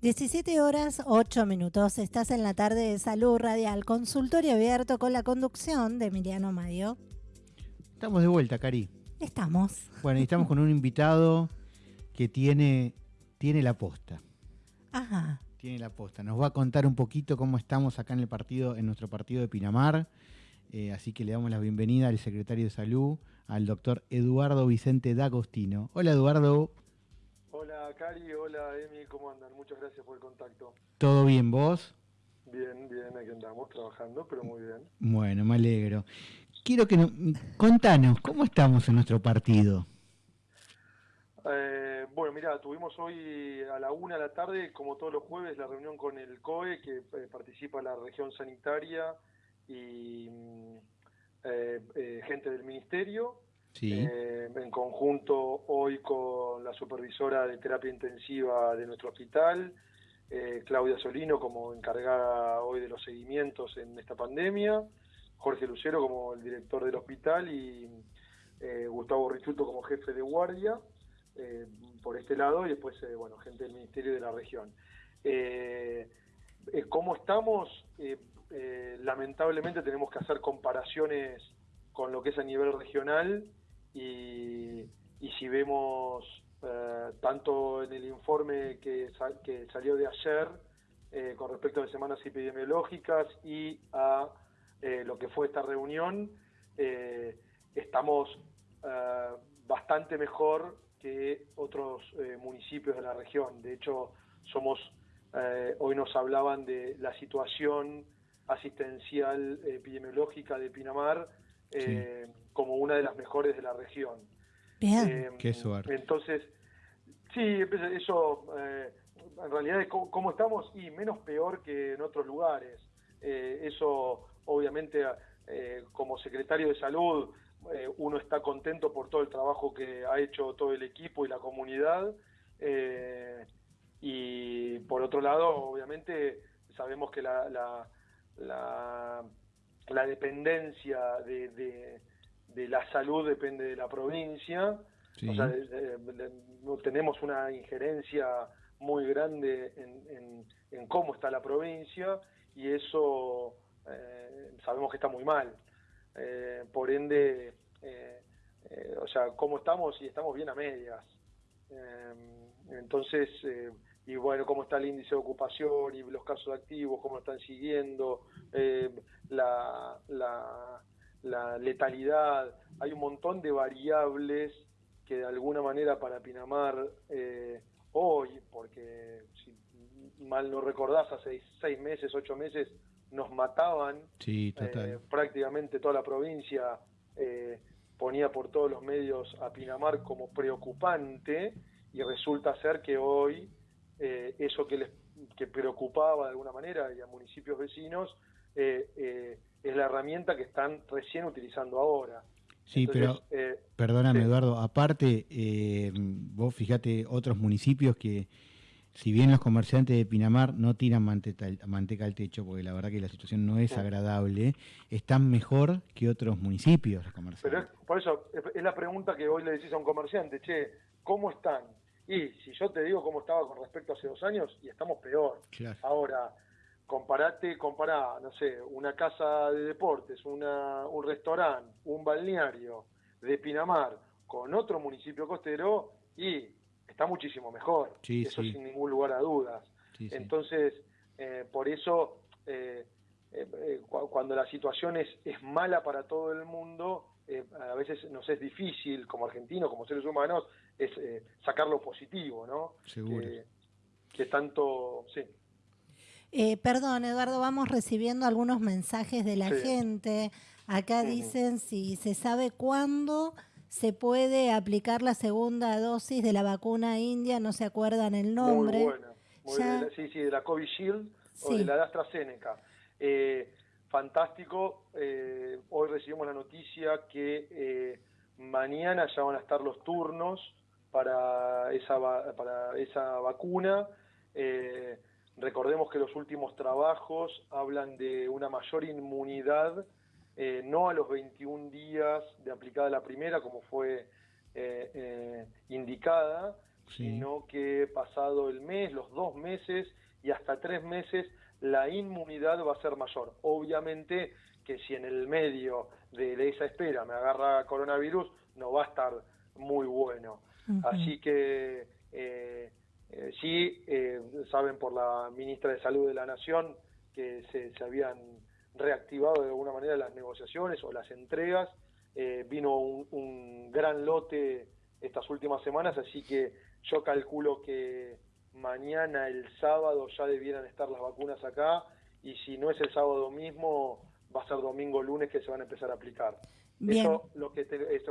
17 horas 8 minutos. Estás en la tarde de Salud Radial, consultorio abierto con la conducción de Emiliano Mayo. Estamos de vuelta, Cari. Estamos. Bueno, y estamos con un invitado que tiene, tiene la posta. Ajá. Tiene la posta. Nos va a contar un poquito cómo estamos acá en el partido, en nuestro partido de Pinamar. Eh, así que le damos la bienvenida al secretario de Salud, al doctor Eduardo Vicente D'Agostino. Hola, Eduardo. Hola Cari, hola Emi, ¿cómo andan? Muchas gracias por el contacto. ¿Todo bien vos? Bien, bien, aquí andamos trabajando, pero muy bien. Bueno, me alegro. Quiero que nos... Contanos, ¿cómo estamos en nuestro partido? Eh, bueno, mira, tuvimos hoy a la una de la tarde, como todos los jueves, la reunión con el COE, que eh, participa la región sanitaria y mm, eh, gente del ministerio. Eh, en conjunto hoy con la supervisora de terapia intensiva de nuestro hospital, eh, Claudia Solino como encargada hoy de los seguimientos en esta pandemia, Jorge Lucero como el director del hospital y eh, Gustavo Richuto como jefe de guardia por este lado y después, bueno, gente del Ministerio de la Región. ¿Cómo estamos? lamentablemente tenemos que hacer comparaciones con lo que es a nivel regional y, si vemos eh, tanto en el informe que, que salió de ayer eh, con respecto a las semanas epidemiológicas y a eh, lo que fue esta reunión, estamos bastante mejor que otros municipios de la región. De hecho, somos hoy nos hablaban de la situación asistencial epidemiológica de Pinamar eh, como una de las mejores de la región. Eh, Qué suerte. Entonces, sí, eso eh, en realidad es cómo, estamos y menos peor que en otros lugares. eso, obviamente, como secretario de salud, uno está contento por todo el trabajo que ha hecho todo el equipo y la comunidad. y por otro lado, obviamente, sabemos que la, la la dependencia de, de, la salud depende de la provincia, o sea, tenemos una injerencia muy grande en, en, cómo está la provincia y eso eh, sabemos que está muy mal. Eh, por ende, eh, o sea, cómo estamos y estamos bien a medias. entonces, y bueno, cómo está el índice de ocupación y los casos activos, cómo están siguiendo, eh, la, la, letalidad, hay un montón de variables que de alguna manera para Pinamar eh, hoy, porque si mal no recordás, hace seis meses, ocho meses, nos mataban eh, prácticamente toda la provincia, ponía por todos los medios a Pinamar como preocupante y resulta ser que hoy eh, eso que les que preocupaba de alguna manera y a municipios vecinos eh, eh, es la herramienta que están recién utilizando ahora. Sí, pero perdóname Eduardo, aparte, vos fíjate otros municipios que si bien los comerciantes de Pinamar no tiran manteca, manteca al techo, porque la verdad que la situación no es agradable, están mejor que otros municipios los comerciantes. Pero por eso es la pregunta que hoy le decís a un comerciante, che, ¿cómo están? Y si yo te digo cómo estaba con respecto a hace dos años, y estamos peor. Ahora, comparate, compará, no sé, una casa de deportes, una, un restaurante, un balneario de Pinamar con otro municipio costero y está muchísimo mejor. eso sin ningún lugar a dudas. Entonces, eh, por eso, eh, eh, cuando la situación es, es mala para todo el mundo, eh, a veces nos es difícil como argentinos, como seres humanos, es eh, sacar lo positivo, ¿no? Seguro. Que, tanto, sí. Eh, perdón, Eduardo, vamos recibiendo algunos mensajes de la gente. Acá dicen si se sabe cuándo se puede aplicar la segunda dosis de la vacuna india, no se acuerdan el nombre. Muy buena, sí, sí, de la Covishield o de la AstraZeneca. Eh, fantástico. Eh, hoy recibimos la noticia que eh, mañana ya van a estar los turnos para esa, para esa vacuna. Eh, recordemos que los últimos trabajos hablan de una mayor inmunidad, no a los 21 días de aplicada la primera, como fue indicada, sino que pasado el mes, los dos meses y hasta tres meses, la inmunidad va a ser mayor. Obviamente que si en el medio de, esa espera me agarra coronavirus, no va a estar muy bueno. Así que eh, eh, sí, eh, saben por la ministra de Salud de la Nación que se, habían reactivado de alguna manera las negociaciones o las entregas. vino un gran lote estas últimas semanas, así que yo calculo que mañana, el sábado, ya debieran estar las vacunas acá y si no es el sábado mismo, va a ser domingo lunes que se van a empezar a aplicar. Eso, lo que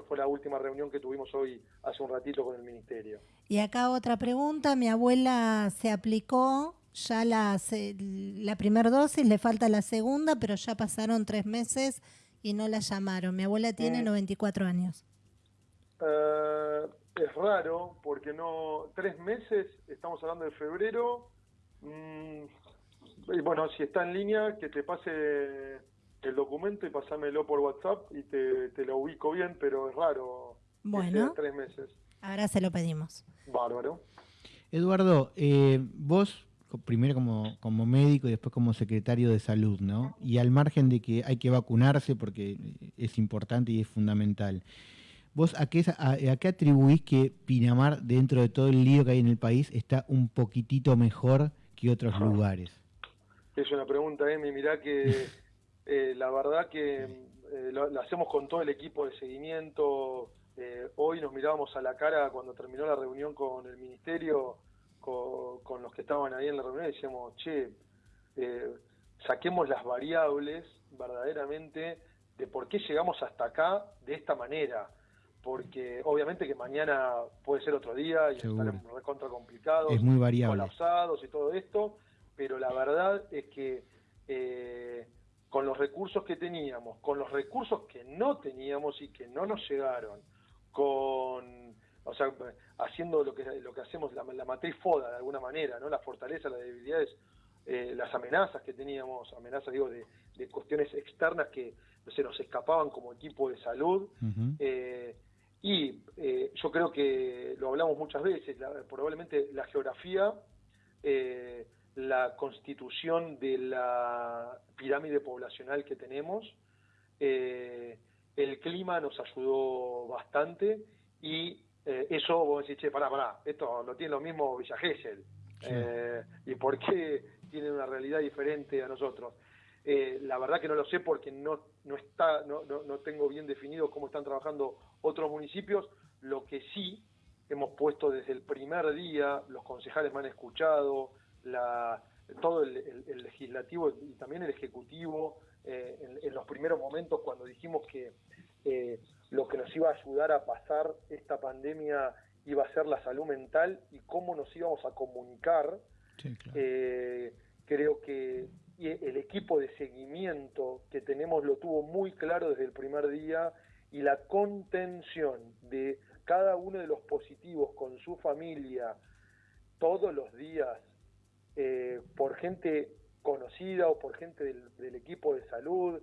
fue la última reunión que tuvimos hoy hace un ratito con el ministerio. Y acá otra pregunta, mi abuela se aplicó ya la, la primera dosis, le falta la segunda, pero ya pasaron tres meses y no la llamaron. Mi abuela tiene 94 mm. años. Eh, es raro porque no tres meses, estamos hablando de febrero. Mm, y bueno, si está en línea, que te pase el documento y pasámelo por WhatsApp y te, lo ubico bien, pero es raro. Bueno, tres meses. Ahora se lo pedimos. Bárbaro. Eduardo, eh, vos primero como, como médico y después como secretario de salud, ¿no? Y al margen de que hay que vacunarse porque es importante y es fundamental. ¿Vos a qué, a, qué atribuís que Pinamar, dentro de todo el lío que hay en el país, está un poquitito mejor que otros lugares? Es una pregunta, Emi. Mirá que eh, la verdad que eh, lo, hacemos con todo el equipo de seguimiento. Eh, hoy nos mirábamos a la cara cuando terminó la reunión con el ministerio, con, los que estaban ahí en la reunión, y decíamos, che, saquemos las variables verdaderamente de por qué llegamos hasta acá de esta manera porque obviamente que mañana puede ser otro día y estaremos recontra complicados, es muy variable. colapsados y todo esto, pero la verdad es que eh, con los recursos que teníamos, con los recursos que no teníamos y que no nos llegaron, con o sea, haciendo lo que lo que hacemos la, matriz FODA de alguna manera, ¿no? La fortaleza, las debilidades, eh, las amenazas que teníamos, amenazas digo de, cuestiones externas que se nos escapaban como equipo de salud, y eh, yo creo que lo hablamos muchas veces, probablemente la geografía, eh, la constitución de la pirámide poblacional que tenemos, eh, el clima nos ayudó bastante y eso vos decís, che, pará, pará, esto lo tiene lo mismo Villa Gesell. ¿Y por qué tienen una realidad diferente a nosotros? Eh, la verdad que no lo sé porque no, no, está, no, no, tengo bien definido cómo están trabajando otros municipios. Lo que sí hemos puesto desde el primer día, los concejales me han escuchado, la, todo el, legislativo y también el ejecutivo, eh, en, los primeros momentos cuando dijimos que eh, lo que nos iba a ayudar a pasar esta pandemia iba a ser la salud mental y cómo nos íbamos a comunicar, creo que y el equipo de seguimiento que tenemos lo tuvo muy claro desde el primer día y la contención de cada uno de los positivos con su familia todos los días eh, por gente conocida o por gente del, equipo de salud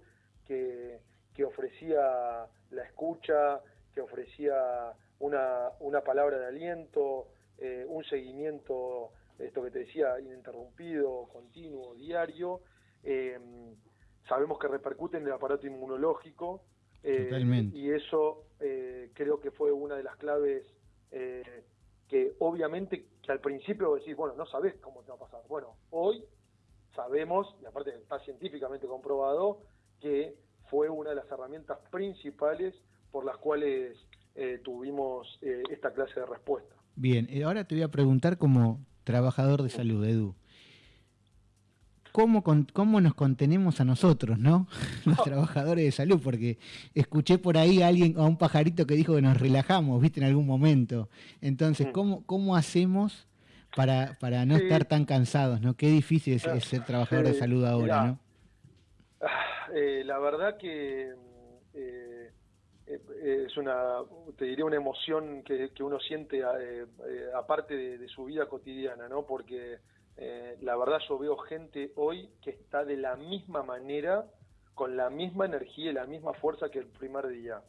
que, ofrecía la escucha, que ofrecía una, una palabra de aliento, eh, un seguimiento esto que te decía, ininterrumpido, continuo, diario, eh, sabemos que repercute en el aparato inmunológico eh, y eso eh, creo que fue una de las claves que obviamente que al principio decís, bueno, no sabes cómo te va a pasar. Bueno, hoy sabemos, y aparte está científicamente comprobado, que fue una de las herramientas principales por las cuales tuvimos esta clase de respuesta. Bien, ahora te voy a preguntar como trabajador de salud, Edu. ¿Cómo, ¿Cómo nos contenemos a nosotros, no? Los trabajadores de salud, porque escuché por ahí a alguien, a un pajarito que dijo que nos relajamos, viste, en algún momento. Entonces, mm. ¿cómo, cómo hacemos para, para no estar tan cansados, no? Qué difícil es, ser trabajador de salud ahora, ¿no? Ah, eh, la verdad que eh, eh, es una, te diría, una emoción que, uno siente aparte de, su vida cotidiana, ¿no? Porque la verdad yo veo gente hoy que está de la misma manera, con la misma energía y la misma fuerza que el primer día.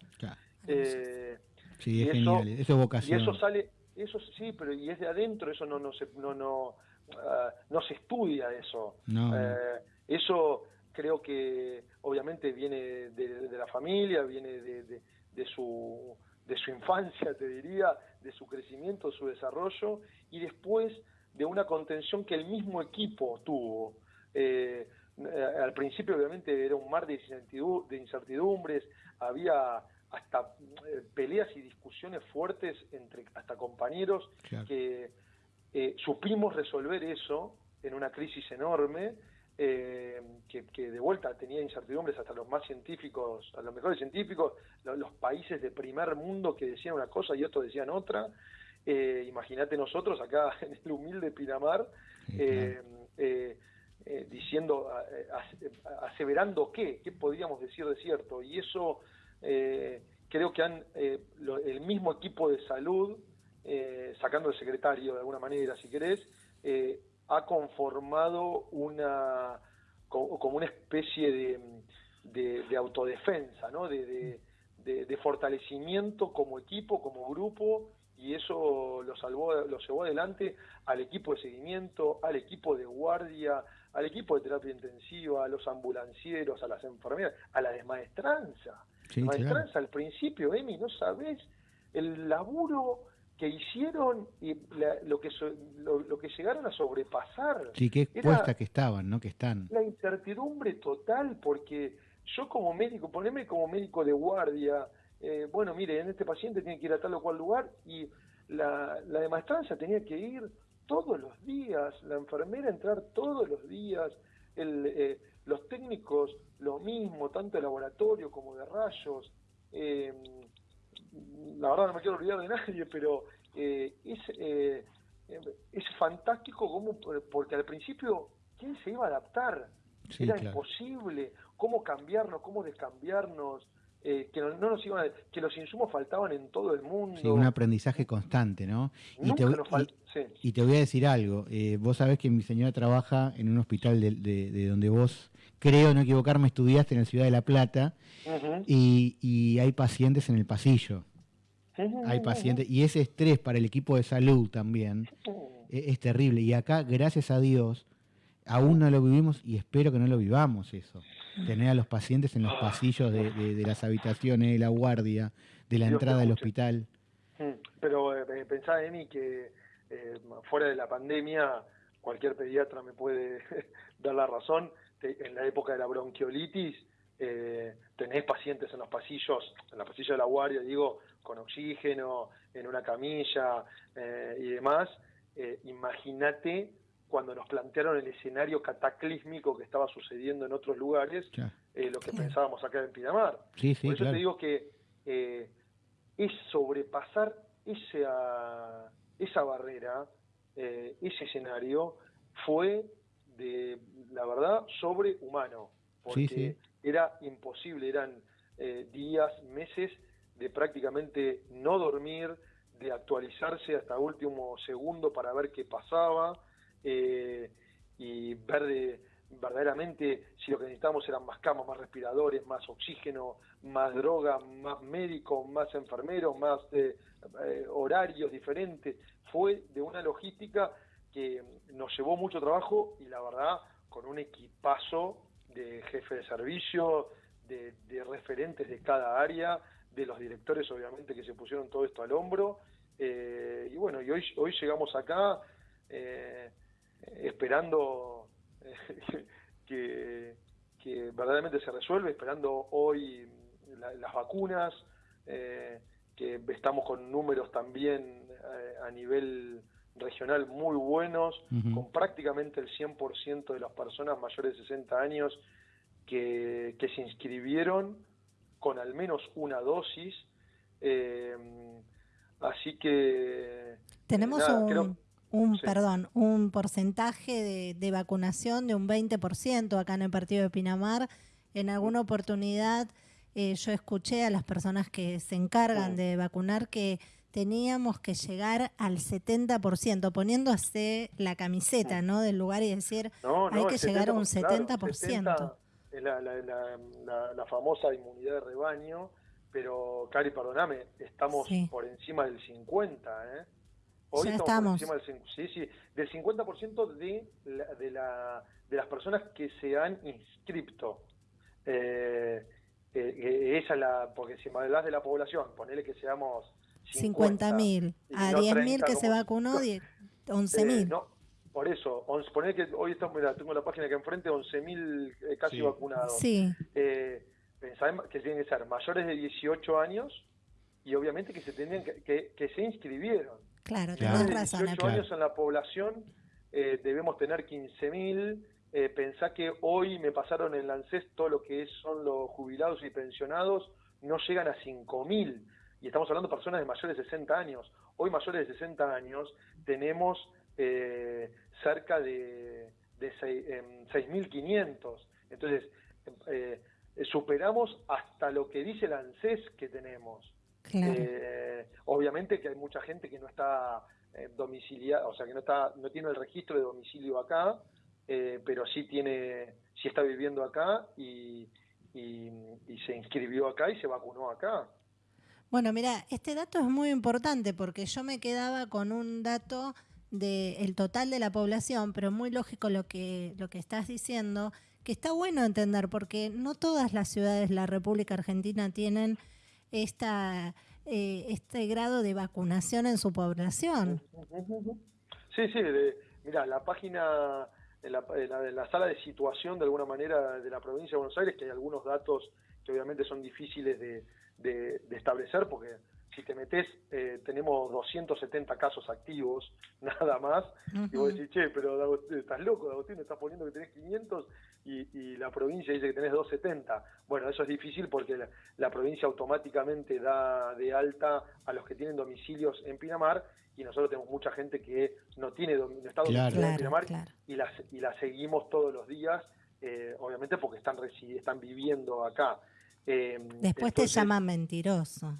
sí, es genial, eso es vocación. Y eso sale, eso sí, pero y es de adentro, eso no, no, se, no, no, ah, no se estudia eso. Eh, eso creo que obviamente viene de, la familia, viene de, de, su, de su infancia, te diría, de su crecimiento, su desarrollo, y después de una contención que el mismo equipo tuvo. Eh, al principio obviamente era un mar de incertidumbres, había hasta eh, peleas y discusiones fuertes entre hasta compañeros que eh, supimos resolver eso en una crisis enorme eh, que, de vuelta tenía incertidumbres hasta los más científicos, a los mejores científicos, los, países de primer mundo que decían una cosa y otros decían otra. Imagínate nosotros acá en el humilde Pinamar diciendo, aseverando qué, qué podíamos decir de cierto. Y eso eh, creo que han eh, el mismo equipo de salud, eh, sacando el secretario de alguna manera, si querés, ha conformado una como una especie de, autodefensa, ¿no? De, de, fortalecimiento como equipo, como grupo, y eso lo salvó, lo llevó adelante al equipo de seguimiento, al equipo de guardia, al equipo de terapia intensiva, a los ambulancieros, a las enfermeras, a la desmaestranza. Sí, maestranza al principio, Emi, no sabes el laburo que hicieron y lo que lo, que llegaron a sobrepasar. Sí, qué cuesta que estaban, ¿no? Que están. La incertidumbre total, porque yo como médico, poneme como médico de guardia, eh, bueno, mire, en este paciente tiene que ir a tal o cual lugar y la, la de maestranza tenía que ir todos los días, la enfermera entrar todos los días, el, eh, los técnicos lo mismo, tanto de laboratorio como de rayos. Eh, la verdad no me quiero olvidar de nadie, pero eh, es, es fantástico como, porque al principio, ¿quién se iba a adaptar? Era imposible, cómo cambiarnos, cómo descambiarnos. Eh, que no, nos iban que los insumos faltaban en todo el mundo. Sí, un aprendizaje constante, ¿no? Y te, y, te, voy a decir algo, eh, vos sabés que mi señora trabaja en un hospital de, donde vos, creo no equivocarme, estudiaste en la ciudad de La Plata, y, hay pacientes en el pasillo. Hay pacientes, y ese estrés para el equipo de salud también es, es terrible. Y acá, gracias a Dios, aún no lo vivimos y espero que no lo vivamos eso tener a los pacientes en los pasillos de, las habitaciones, de la guardia, de la entrada del hospital. Mm, pero eh, pensá, Emi, que eh, fuera de la pandemia, cualquier pediatra me puede dar la razón, en la época de la bronquiolitis, eh, tenés pacientes en los pasillos, en la pasilla de la guardia, digo, con oxígeno, en una camilla eh, y demás. Imagínate cuando nos plantearon el escenario cataclísmico que estaba sucediendo en otros lugares, eh, lo que pensábamos acá en Pinamar. Por eso te digo que eh, es sobrepasar esa, esa barrera, eh, ese escenario, fue de, la verdad, sobrehumano, porque era imposible, eran días, meses de prácticamente no dormir, de actualizarse hasta último segundo para ver qué pasaba, eh, y ver verdaderamente si lo que necesitamos eran más camas, más respiradores, más oxígeno, más droga, más médicos, más enfermeros, más eh, eh, horarios diferentes. Fue de una logística que nos llevó mucho trabajo y la verdad con un equipazo de jefe de servicio, de, referentes de cada área, de los directores obviamente que se pusieron todo esto al hombro. y bueno, y hoy, hoy llegamos acá. Eh, esperando eh, que, verdaderamente se resuelve, esperando hoy las vacunas, eh, que estamos con números también eh, a nivel regional muy buenos, con prácticamente el 100% de las personas mayores de 60 años que, se inscribieron con al menos una dosis. así que... Tenemos un un, perdón, un porcentaje de, vacunación de un 20% acá en el partido de Pinamar. En alguna oportunidad eh, yo escuché a las personas que se encargan de vacunar que teníamos que llegar al 70%, poniéndose la camiseta ¿no? del lugar y decir, hay que llegar a un 70%. es la, la, famosa inmunidad de rebaño, pero Cari, perdóname, estamos por encima del 50%, ¿eh? Hoy estamos, por encima del, sí, sí, del 50% de, de, la, de las personas que se han inscrito. Eh, eh, esa es la, porque si me hablas de la población, ponele que seamos 50.000, a 10.000 que se vacunó, 11.000. Eh, no, por eso, ponele que hoy estamos, mira, tengo la página que enfrente, 11.000 eh, casi vacunados. Sí. Eh, que tienen que ser mayores de 18 años y obviamente que se tenían que, que, se inscribieron. Claro, tenés razón. 18 años en la población eh, debemos tener 15.000. Eh, pensá que hoy me pasaron en Lancés todo lo que son los jubilados y pensionados, no llegan a 5.000. Y estamos hablando de personas de mayores de 60 años. Hoy mayores de 60 años tenemos eh, cerca de, de 6.500. Em, Entonces, eh, superamos hasta lo que dice el ANSES que tenemos. Eh, obviamente que hay mucha gente que no está eh, domiciliada, o sea, que no está no tiene el registro de domicilio acá, eh, pero sí tiene sí está viviendo acá y, y, se inscribió acá y se vacunó acá. Bueno, mira, este dato es muy importante porque yo me quedaba con un dato del total de la población, pero muy lógico lo que, lo que estás diciendo, que está bueno entender, porque no todas las ciudades de la República Argentina tienen esta, eh, este grado de vacunación en su población. Sí, sí, mira, la página, en la, la, sala de situación de alguna manera de la provincia de Buenos Aires, que hay algunos datos que obviamente son difíciles de, de establecer porque si te metes, eh, tenemos 270 casos activos, nada más, y vos decís, che, pero estás loco, Agustín, estás poniendo que tenés 500 y, la provincia dice que tenés 270. Bueno, eso es difícil porque la, provincia automáticamente da de alta a los que tienen domicilios en Pinamar y nosotros tenemos mucha gente que no tiene no está en Pinamar y, la, y la seguimos todos los días, eh, obviamente porque están, están viviendo acá. Eh, Después te llaman mentiroso.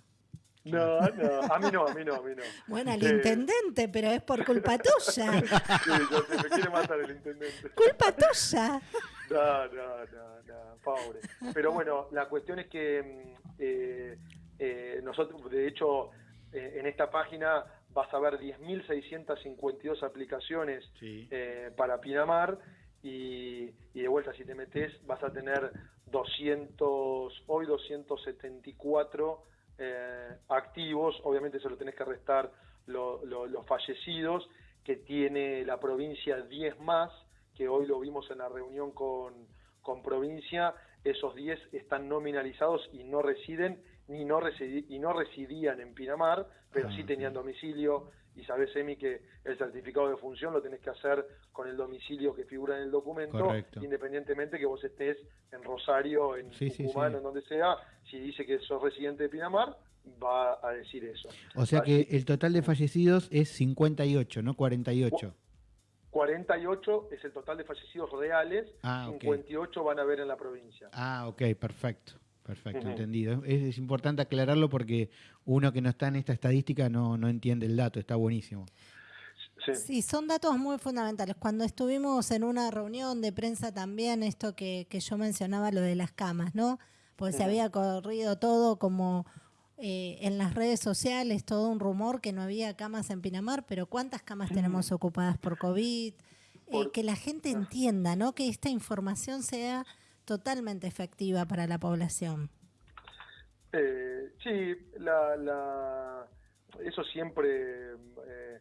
No, no, a mí no, a mí no, a mí no. Bueno, al intendente, pero es por culpa tuya. Sí, yo me quiere matar el intendente. Culpa tuya. No, no, no, no, pobre. Pero bueno, la cuestión es que mm, eh, eh, nosotros, de hecho, eh, en esta página vas a ver 10.652 aplicaciones para Pinamar y, y, de vuelta si te metes vas a tener 200, hoy 274 eh, activos, obviamente se lo tenés que restar los fallecidos, que tiene la provincia 10 más, que hoy lo vimos en la reunión con, con provincia, esos 10 están nominalizados y no residen ni no, y no residían en Pinamar, pero sí ah, tenían domicilio y sabes, Emi, que el certificado de función lo tenés que hacer con el domicilio que figura en el documento, independientemente que vos estés en Rosario, en Tucumán, en donde sea, si dice que sos residente de Pinamar, va a decir eso. O sea que el total de fallecidos es 58, no 48. 48 es el total de fallecidos reales, 58 ah, van a haber en la provincia. Ah, ok, perfecto. Perfecto, entendido. Es, importante aclararlo porque uno que no está en esta estadística no, no entiende el dato, está buenísimo. Sí. son datos muy fundamentales. Cuando estuvimos en una reunión de prensa también, esto que, que yo mencionaba, lo de las camas, ¿no? Porque se había corrido todo como eh, en las redes sociales, todo un rumor que no había camas en Pinamar, pero ¿cuántas camas tenemos ocupadas por COVID? Eh, que la gente ah. entienda, ¿no? Que esta información sea totalmente efectiva para la población. Eh, sí, la, eso siempre, eh,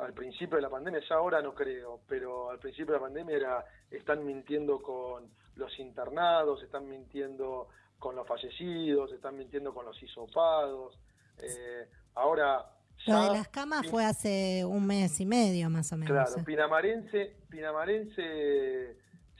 al principio de la pandemia, ya ahora no creo, pero al principio de la pandemia era, están mintiendo con los internados, están mintiendo con los fallecidos, están mintiendo con los hisopados. Eh, ahora... Lo de las camas fue hace un mes y medio más o menos. Claro, pinamarense, pinamarense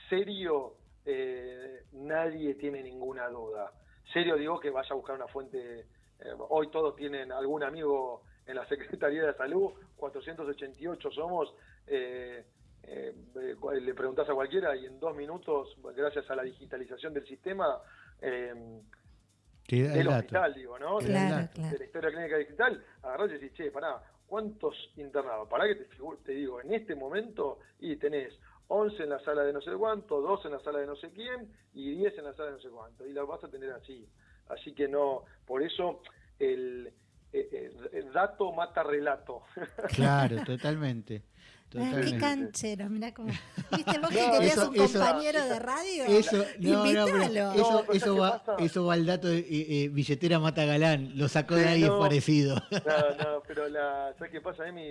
serio eh, nadie tiene ninguna duda. Serio digo que vaya a buscar una fuente, eh, hoy todos tienen algún amigo en la Secretaría de Salud, 488 somos, eh, le preguntas a cualquiera y en dos minutos, gracias a la digitalización del sistema, del hospital, digo, ¿no? de, la historia clínica digital, agarrás y decís, che, pará, ¿cuántos internados? Para que te, te digo, en este momento, y tenés 11 en la sala de no sé cuánto, 2 en la sala de no sé quién y 10 en la sala de no sé cuánto. Y la vas a tener así. Así que no, por eso el, dato mata relato. Claro, totalmente. qué canchero, mira cómo. ¿Viste vos que querías un compañero de radio? Eso, no, eso, eso, va, eso va al dato de eh, billetera mata galán, lo sacó de ahí, es parecido. No, no, pero la, ¿sabes qué pasa? A mí,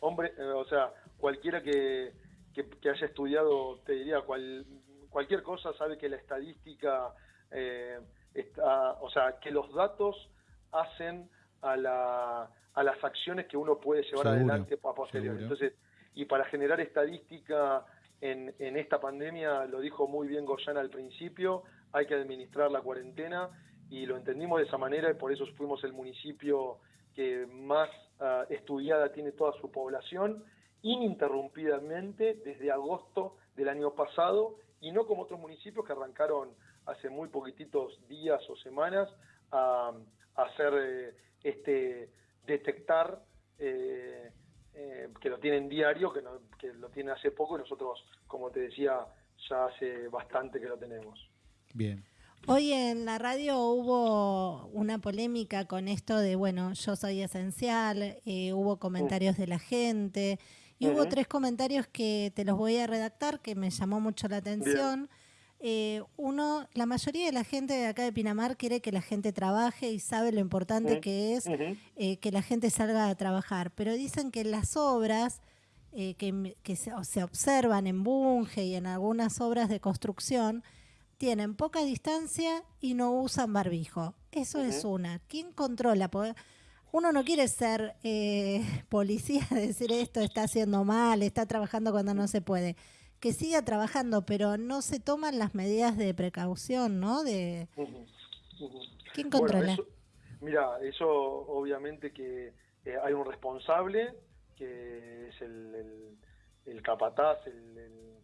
hombre, o sea, cualquiera que, que, haya estudiado, te diría, cual, cualquier cosa sabe que la estadística, eh, está, o sea, que los datos hacen a, la, a las acciones que uno puede llevar adelante a posteriori. Entonces, y para generar estadística en, en esta pandemia, lo dijo muy bien Goyana al principio, hay que administrar la cuarentena y lo entendimos de esa manera y por eso fuimos el municipio que más ah, estudiada tiene toda su población ininterrumpidamente desde agosto del año pasado y no como otros municipios que arrancaron hace muy poquititos días o semanas a, hacer eh, este detectar eh, eh, que lo tienen diario, que, que lo tiene hace poco y nosotros, como te decía, ya hace bastante que lo tenemos. Bien. Hoy en la radio hubo una polémica con esto de, bueno, yo soy esencial, hubo comentarios de la gente y hubo tres comentarios que te los voy a redactar que me llamó mucho la atención. Eh, uno, la mayoría de la gente de acá de Pinamar quiere que la gente trabaje y sabe lo importante que es eh, que la gente salga a trabajar, pero dicen que las obras eh, que, se, observan en Bunge y en algunas obras de construcción tienen poca distancia y no usan barbijo. Eso es una. ¿Quién controla? Uno no quiere ser eh, policía, decir esto está haciendo mal, está trabajando cuando no se puede. Que siga trabajando, pero no se toman las medidas de precaución, ¿no? De... ¿Quién controla? mira, eso obviamente que eh, hay un responsable, que es el, el, capataz, el,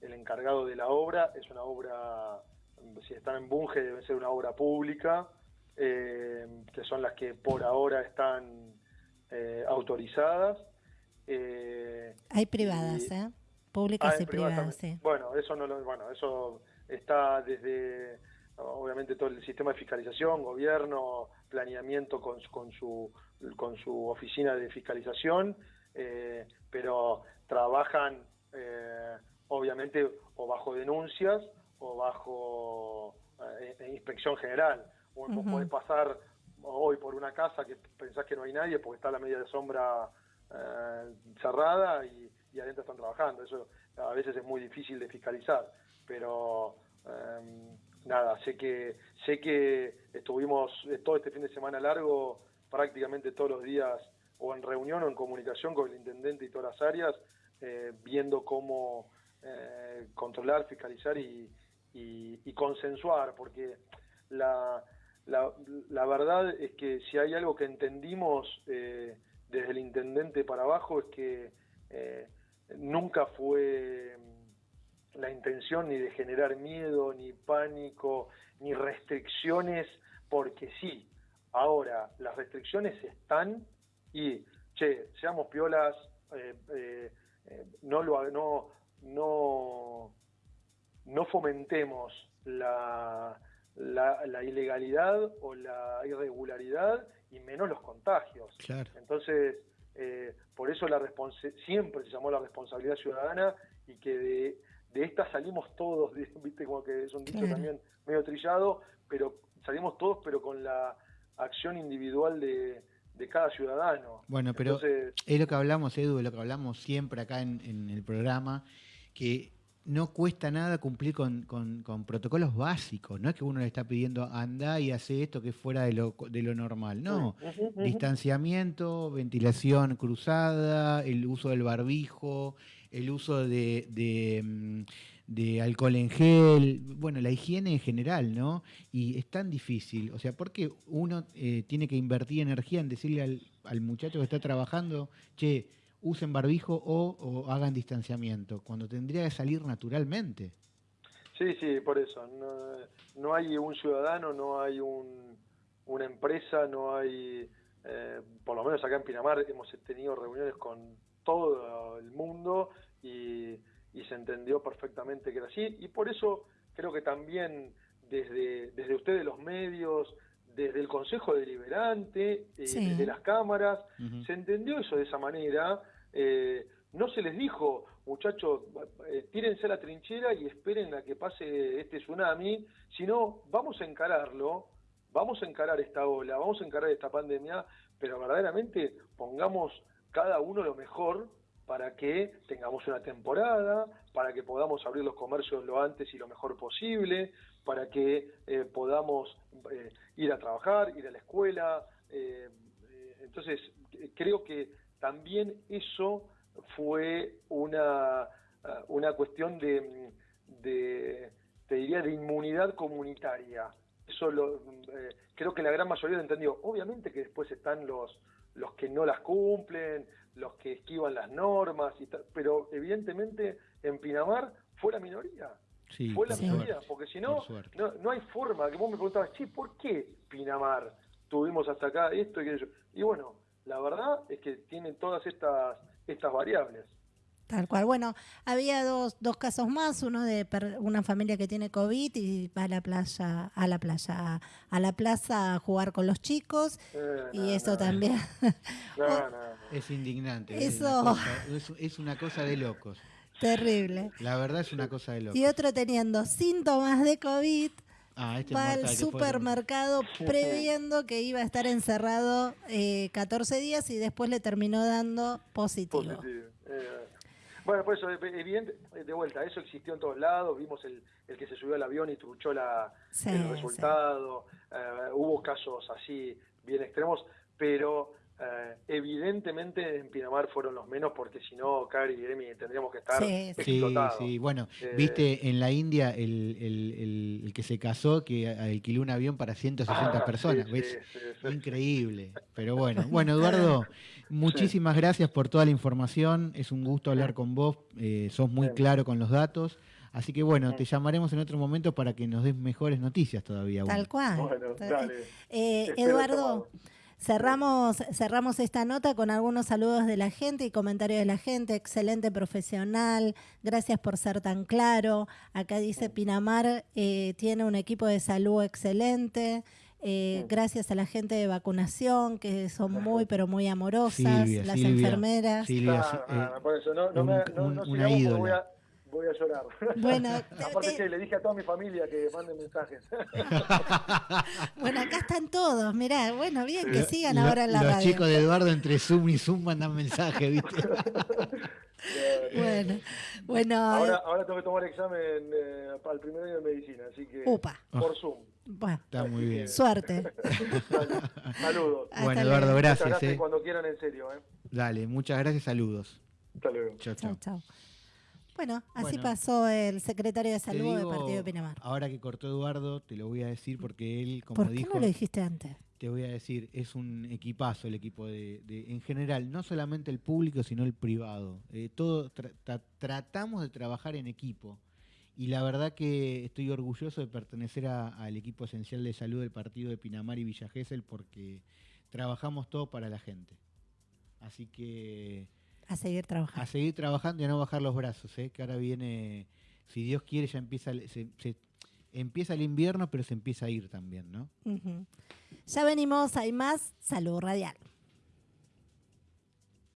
el, encargado de la obra. Es una obra, si están en Bunge, debe ser una obra pública eh, que son las que por ahora están eh, autorizadas. Eh, hay privadas, ¿eh? Públicas y privadas, sí. Bueno, eso no lo, bueno, eso está desde obviamente todo el sistema de fiscalización, gobierno, planeamiento con, con su con su oficina de fiscalización, pero trabajan obviamente o bajo denuncias o bajo inspección general. Vos podés pasar hoy por una casa que pensás que no hay nadie porque está la media de sombra eh, cerrada y, adentro están trabajando. Eso a veces es muy difícil de fiscalizar, pero em, nada, sé que sé que estuvimos eh, todo este fin de semana largo prácticamente todos los días o en reunión o en comunicación con el intendente y todas las áreas, eh, viendo cómo controlar, fiscalizar y, y consensuar, porque la, la, verdad es que si hay algo que entendimos eh, desde el intendente para abajo es que eh, nunca fue la intención ni de generar miedo, ni pánico, ni restricciones, porque sí, ahora las restricciones están y, che, seamos piolas, eh, no, lo, no, no, no fomentemos la la, ilegalidad o la irregularidad y menos los contagios. Entonces, eh, por eso la siempre se llamó la responsabilidad ciudadana y que de, de esta salimos todos, viste como que es un dicho también medio trillado, pero salimos todos pero con la acción individual de, de cada ciudadano. Bueno, pero es lo que hablamos, Edu, es lo que hablamos siempre acá en, en el programa, que no cuesta nada cumplir con, protocolos básicos. No es que uno le está pidiendo anda y hace esto que es fuera de lo, de lo normal. No. Distanciamiento, ventilación cruzada, el uso del barbijo, el uso de, de, mm, alcohol en gel, bueno, la higiene en general, ¿no? Y es tan difícil. O sea, ¿por qué uno eh, tiene que invertir energía en decirle al, al muchacho que está trabajando, che, usen barbijo o, hagan distanciamiento, cuando tendría que salir naturalmente. Sí, sí, por eso. No, hay un ciudadano, no hay una empresa, no hay, eh, por lo menos acá en Pinamar hemos tenido reuniones con todo el mundo y, se entendió perfectamente que era así. Y por eso creo que también desde, desde ustedes los medios, desde el Consejo Deliberante, eh, desde las cámaras, se entendió eso de esa manera. Eh, no se les dijo, muchachos, eh, tírense a la trinchera y esperen a que pase este tsunami, sino vamos a encararlo, vamos a encarar esta ola, vamos a encarar esta pandemia, pero verdaderamente pongamos cada uno lo mejor para que tengamos una temporada, para que podamos abrir los comercios lo antes y lo mejor posible, para que eh, podamos eh, ir a trabajar, ir a la escuela. Entonces, creo que también eso fue una, una cuestión de, de, te diría, de inmunidad comunitaria. Eso lo, creo que la gran mayoría lo entendió. Obviamente que después están los, los que no las cumplen, los que esquivan las normas, y pero evidentemente en Pinamar fue la minoría. fue la minoría, porque si no, no, hay forma, que vos me preguntabas, che, ¿por qué Pinamar tuvimos hasta acá esto y aquello? Y bueno, la verdad es que tienen todas estas, estas variables. Tal cual. Bueno, había dos, dos casos más, uno de una familia que tiene COVID y va a la playa, a la playa, a la plaza a jugar con los chicos eh, y eso también. es indignante. Eso es una, cosa, de locos. Terrible. La verdad es una cosa de locos. Y otro teniendo síntomas de COVID. Ah, este va al supermercado previendo que iba a estar encerrado eh, 14 días y después le terminó dando positivo. positivo. Eh, bueno, por eso, evidente, de vuelta, eso existió en todos lados, vimos el, el que se subió al avión y truchó la, el resultado, eh, hubo casos así bien extremos, pero eh, evidentemente en Pinamar fueron los menos porque si no, Cari y Emi tendríamos que estar sí, sí, sí, bueno, eh, viste en la India el, el, el, que se casó que alquiló un avión para 160 ah, personas, ¿ves? Increíble, pero bueno, bueno Eduardo, muchísimas gracias por toda la información, es un gusto hablar con vos, eh, sos muy claro con los datos. Así que bueno, te llamaremos en otro momento para que nos des mejores noticias todavía. Tal cual. Eduardo, Cerramos, cerramos esta nota con algunos saludos de la gente y comentarios de la gente. Excelente profesional, gracias por ser tan claro. Acá dice Pinamar eh, tiene un equipo de salud excelente. Eh, gracias a la gente de vacunación, que son muy, pero muy amorosas, las enfermeras. Silvia, por eso, no, no, me, no, una ídola voy a llorar. Bueno, aparte que le dije a toda mi familia que manden mensajes. bueno, acá están todos, mirá, bueno, bien, que sigan ahora en la radio. Los chicos de Eduardo entre Zoom y Zoom mandan mensajes, ¿viste? bueno, bueno. Ahora, ahora tengo que tomar examen eh, para el primer año de medicina, así que Upa. por Zoom. Bueno, está muy bien. Suerte. saludos. bueno, Eduardo, gracias. gracias eh. Cuando quieran, en serio. Eh. Dale, muchas gracias, saludos. Hasta luego. Chao, chao. Bueno, así pasó el secretario de salud del partido de Pinamar. Ahora que cortó Eduardo, te lo voy a decir porque él, como ¿Por qué dijo. no lo dijiste antes? Te voy a decir, es un equipazo el equipo de, en general, no solamente el público, sino el privado. Eh, todo tratamos de trabajar en equipo. Y la verdad que estoy orgulloso de pertenecer al equipo esencial de salud del partido de Pinamar y Villa Gesell porque trabajamos todo para la gente. Así que a seguir trabajando. A seguir trabajando y a no bajar los brazos, ¿eh? que ahora viene, si Dios quiere, ya empieza, empieza el invierno, pero se empieza a ir también, ¿no? Ya venimos, hay más. Salud Radial.